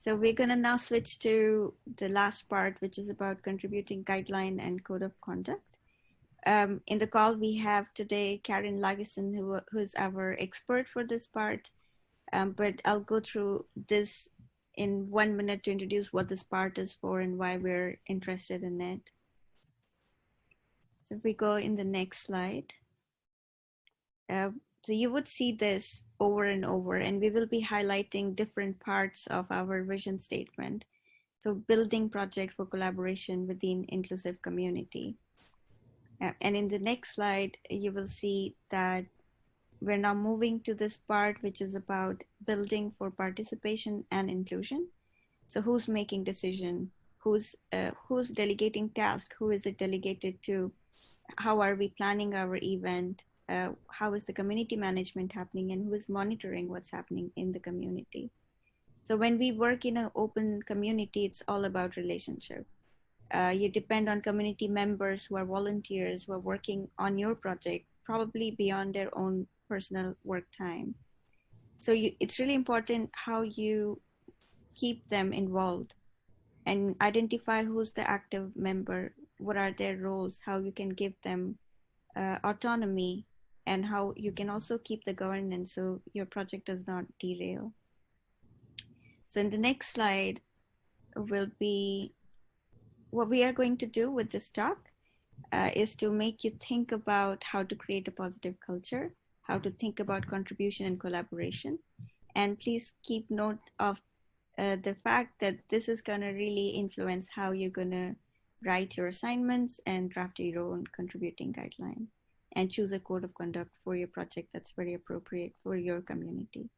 So we're going to now switch to the last part, which is about contributing guideline and code of conduct. Um, in the call, we have today Karin Lagesen, who, who's our expert for this part. Um, but I'll go through this in one minute to introduce what this part is for and why we're interested in it. So if we go in the next slide. Uh, so you would see this over and over, and we will be highlighting different parts of our vision statement. So building project for collaboration within inclusive community. And in the next slide, you will see that we're now moving to this part, which is about building for participation and inclusion. So who's making decision? Who's, uh, who's delegating task? Who is it delegated to? How are we planning our event? Uh, how is the community management happening and who is monitoring what's happening in the community. So when we work in an open community, it's all about relationship. Uh, you depend on community members who are volunteers who are working on your project, probably beyond their own personal work time. So you, it's really important how you keep them involved and identify who's the active member, what are their roles, how you can give them uh, autonomy and how you can also keep the governance so your project does not derail. So in the next slide will be what we are going to do with this talk uh, is to make you think about how to create a positive culture, how to think about contribution and collaboration. And please keep note of uh, the fact that this is going to really influence how you're going to write your assignments and draft your own contributing guideline and choose a code of conduct for your project that's very appropriate for your community.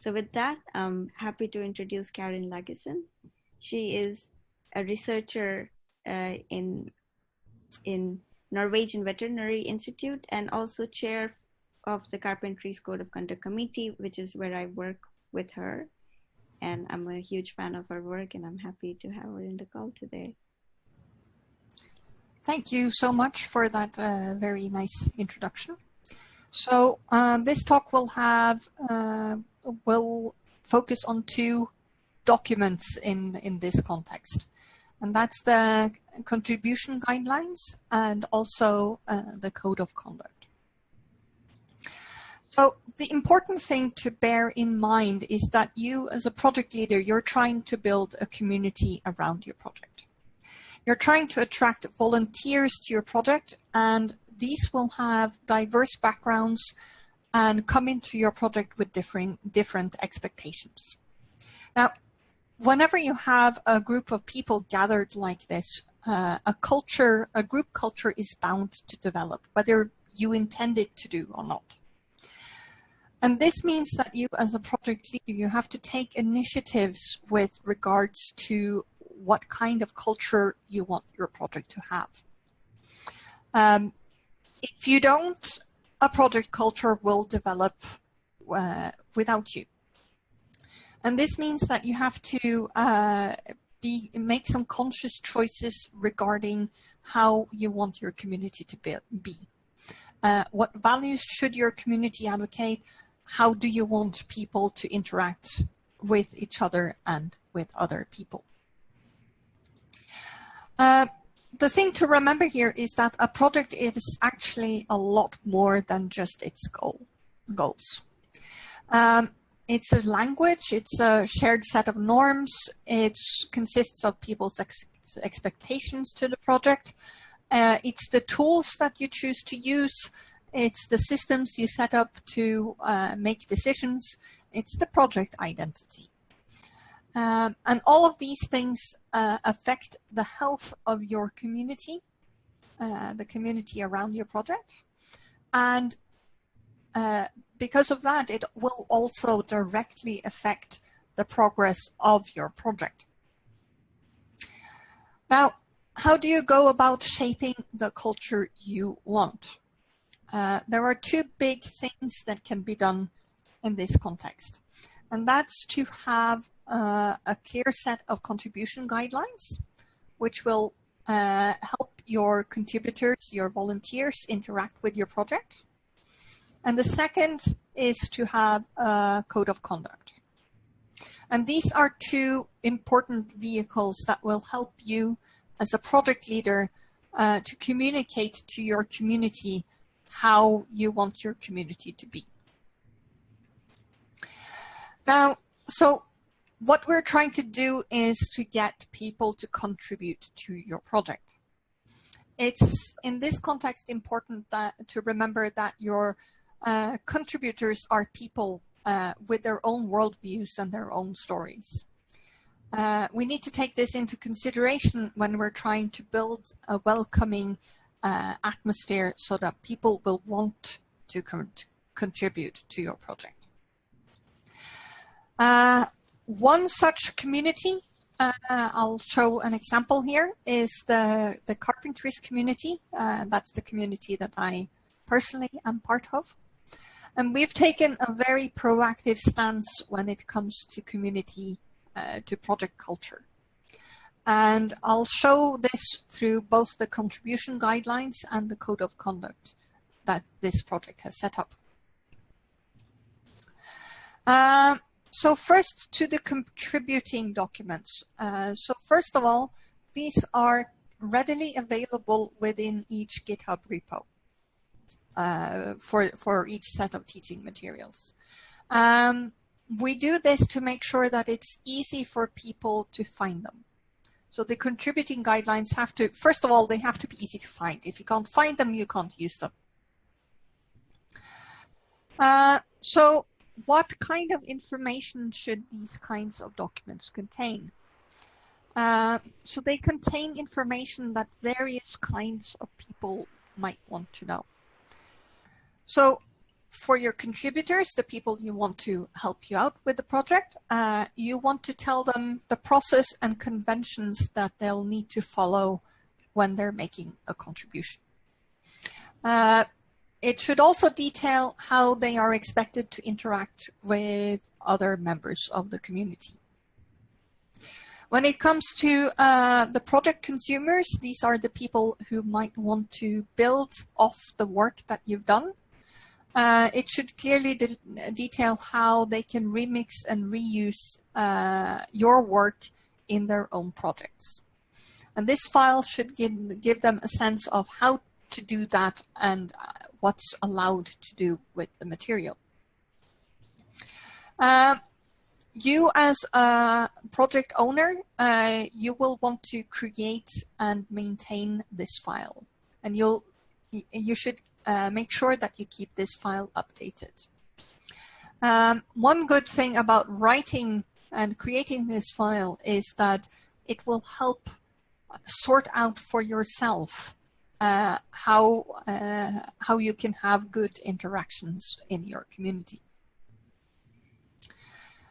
So with that, I'm happy to introduce Karin Lagesen. She is a researcher uh, in, in Norwegian Veterinary Institute and also chair of the Carpentries Code of Conduct Committee, which is where I work with her. And I'm a huge fan of her work and I'm happy to have her in the call today. Thank you so much for that uh, very nice introduction. So um, this talk will have uh, will focus on two documents in in this context, and that's the contribution guidelines and also uh, the code of conduct. So the important thing to bear in mind is that you as a project leader, you're trying to build a community around your project. You're trying to attract volunteers to your project and these will have diverse backgrounds and come into your project with different, different expectations. Now, whenever you have a group of people gathered like this, uh, a culture, a group culture is bound to develop, whether you intend it to do or not. And this means that you as a project leader, you have to take initiatives with regards to what kind of culture you want your project to have. Um, if you don't, a project culture will develop uh, without you. And this means that you have to uh, be make some conscious choices regarding how you want your community to be. Uh, what values should your community advocate? How do you want people to interact with each other and with other people? Uh, the thing to remember here is that a project is actually a lot more than just its goal goals. Um, it's a language, it's a shared set of norms, it consists of people's ex expectations to the project, uh, it's the tools that you choose to use, it's the systems you set up to uh, make decisions, it's the project identity. Um, and all of these things uh, affect the health of your community, uh, the community around your project. And uh, because of that, it will also directly affect the progress of your project. Now, how do you go about shaping the culture you want? Uh, there are two big things that can be done in this context and that's to have uh, a clear set of contribution guidelines, which will uh, help your contributors, your volunteers interact with your project. And the second is to have a code of conduct. And these are two important vehicles that will help you as a project leader uh, to communicate to your community how you want your community to be. Now, so what we're trying to do is to get people to contribute to your project. It's in this context important that to remember that your uh, contributors are people uh, with their own worldviews and their own stories. Uh, we need to take this into consideration when we're trying to build a welcoming uh, atmosphere so that people will want to con contribute to your project. Uh, one such community, uh, I'll show an example here, is the, the Carpentries community. Uh, that's the community that I personally am part of. And we've taken a very proactive stance when it comes to community, uh, to project culture. And I'll show this through both the contribution guidelines and the code of conduct that this project has set up. Uh, so first to the contributing documents. Uh, so first of all, these are readily available within each GitHub repo uh, for, for each set of teaching materials. Um, we do this to make sure that it's easy for people to find them. So the contributing guidelines have to, first of all, they have to be easy to find. If you can't find them, you can't use them. Uh, so what kind of information should these kinds of documents contain? Uh, so they contain information that various kinds of people might want to know. So for your contributors, the people you want to help you out with the project, uh, you want to tell them the process and conventions that they'll need to follow when they're making a contribution. Uh, it should also detail how they are expected to interact with other members of the community. When it comes to uh, the project consumers, these are the people who might want to build off the work that you've done uh, it should clearly de detail how they can remix and reuse uh, your work in their own projects. And this file should give, give them a sense of how to do that and uh, what's allowed to do with the material. Uh, you as a project owner, uh, you will want to create and maintain this file. And you'll you should uh, make sure that you keep this file updated. Um, one good thing about writing and creating this file is that it will help sort out for yourself uh, how uh, how you can have good interactions in your community.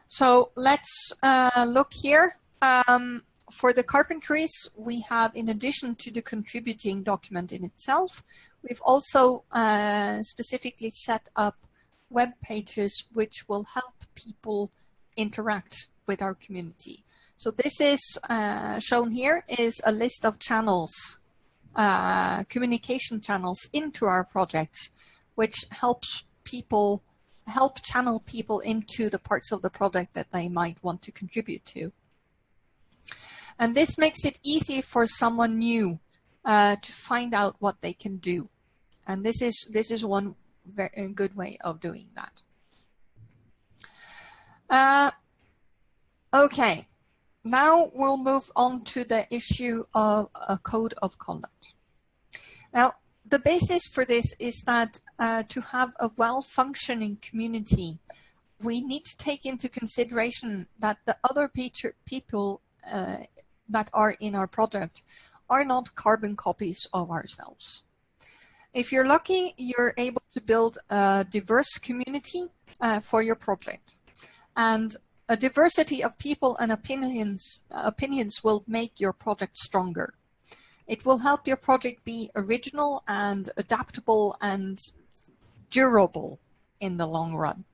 So let's uh, look here. Um, for the carpentries, we have, in addition to the contributing document in itself, we've also uh, specifically set up web pages which will help people interact with our community. So this is uh, shown here is a list of channels, uh, communication channels into our project, which helps people, help channel people into the parts of the project that they might want to contribute to. And this makes it easy for someone new uh, to find out what they can do. And this is, this is one very good way of doing that. Uh, okay, now we'll move on to the issue of a code of conduct. Now, the basis for this is that uh, to have a well-functioning community, we need to take into consideration that the other people uh, that are in our project are not carbon copies of ourselves. If you're lucky, you're able to build a diverse community uh, for your project. And a diversity of people and opinions, opinions will make your project stronger. It will help your project be original and adaptable and durable in the long run.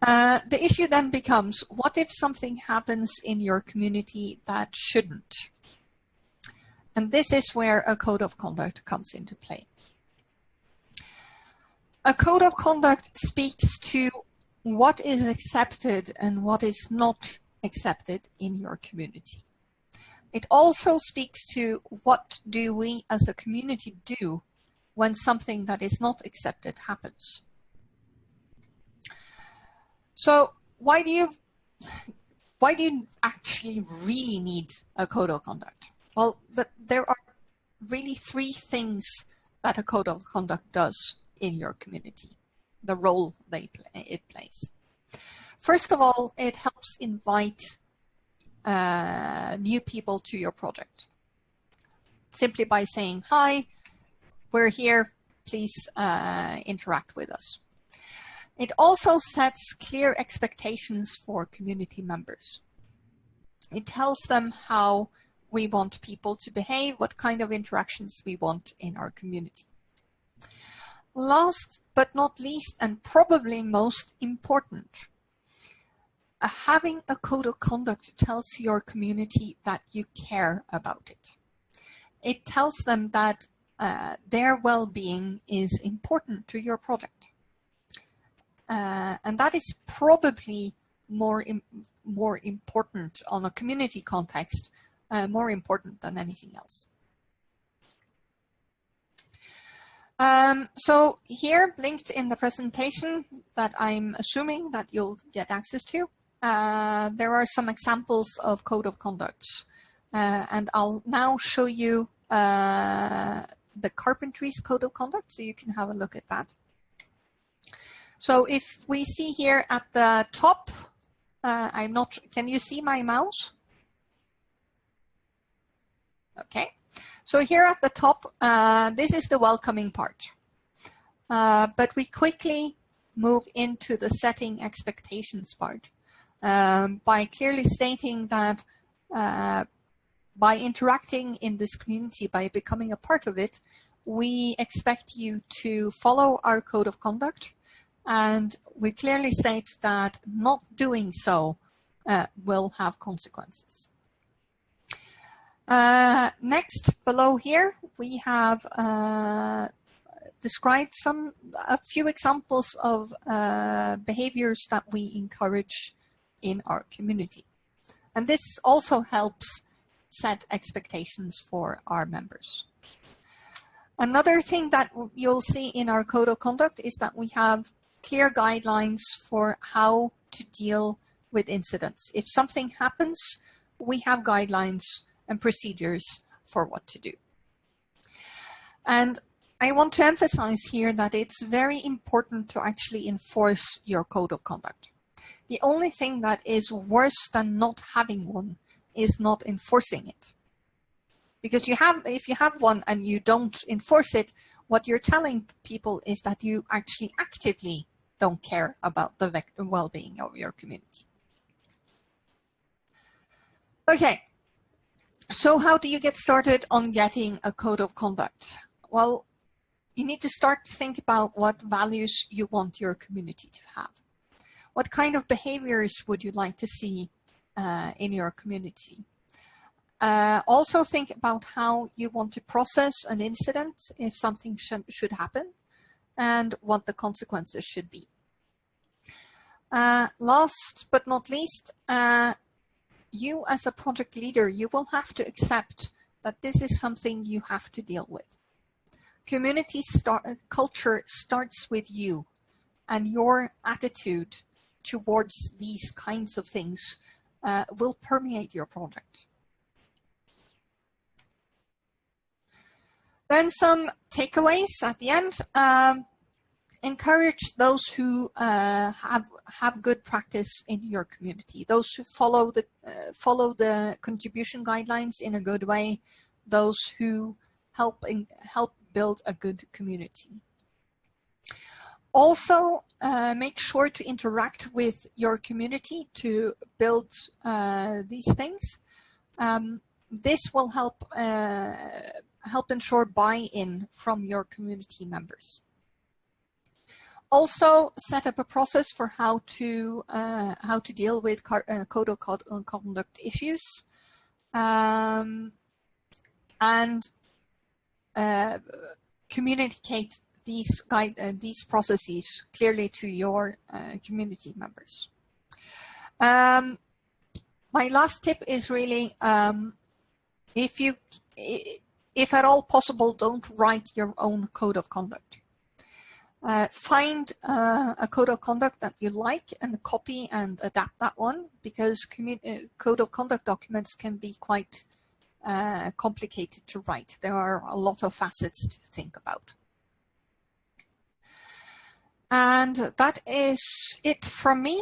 Uh, the issue then becomes, what if something happens in your community that shouldn't? And this is where a code of conduct comes into play. A code of conduct speaks to what is accepted and what is not accepted in your community. It also speaks to what do we as a community do when something that is not accepted happens. So why do you why do you actually really need a code of conduct? Well, there are really three things that a code of conduct does in your community, the role they play, it plays. First of all, it helps invite uh, new people to your project. Simply by saying, hi, we're here, please uh, interact with us. It also sets clear expectations for community members. It tells them how we want people to behave, what kind of interactions we want in our community. Last but not least, and probably most important, uh, having a code of conduct tells your community that you care about it. It tells them that uh, their well-being is important to your project. Uh, and that is probably more, Im more important on a community context, uh, more important than anything else. Um, so here linked in the presentation that I'm assuming that you'll get access to, uh, there are some examples of code of conducts. Uh, and I'll now show you uh, the carpentry's code of conduct so you can have a look at that. So if we see here at the top, uh, I'm not, can you see my mouse? Okay, so here at the top, uh, this is the welcoming part. Uh, but we quickly move into the setting expectations part um, by clearly stating that uh, by interacting in this community, by becoming a part of it, we expect you to follow our code of conduct and we clearly state that not doing so uh, will have consequences. Uh, next, below here, we have uh, described some a few examples of uh, behaviors that we encourage in our community. And this also helps set expectations for our members. Another thing that you'll see in our code of conduct is that we have clear guidelines for how to deal with incidents. If something happens, we have guidelines and procedures for what to do. And I want to emphasize here that it's very important to actually enforce your code of conduct. The only thing that is worse than not having one is not enforcing it. Because you have, if you have one and you don't enforce it, what you're telling people is that you actually actively don't care about the well-being of your community. Okay, so how do you get started on getting a code of conduct? Well, you need to start to think about what values you want your community to have. What kind of behaviors would you like to see uh, in your community? Uh, also think about how you want to process an incident if something sh should happen and what the consequences should be. Uh, last but not least, uh, you as a project leader, you will have to accept that this is something you have to deal with. Community start, culture starts with you and your attitude towards these kinds of things uh, will permeate your project. Then some takeaways at the end. Um, encourage those who uh, have have good practice in your community, those who follow the uh, follow the contribution guidelines in a good way, those who help in, help build a good community. Also, uh, make sure to interact with your community to build uh, these things. Um, this will help uh, help ensure buy-in from your community members. Also set up a process for how to uh, how to deal with uh, code of uh, conduct issues, um, and uh, communicate these guide uh, these processes clearly to your uh, community members. Um, my last tip is really um, if you if at all possible don't write your own code of conduct. Uh, find uh, a code of conduct that you like and copy and adapt that one because uh, code of conduct documents can be quite uh, complicated to write. There are a lot of facets to think about. And that is it from me.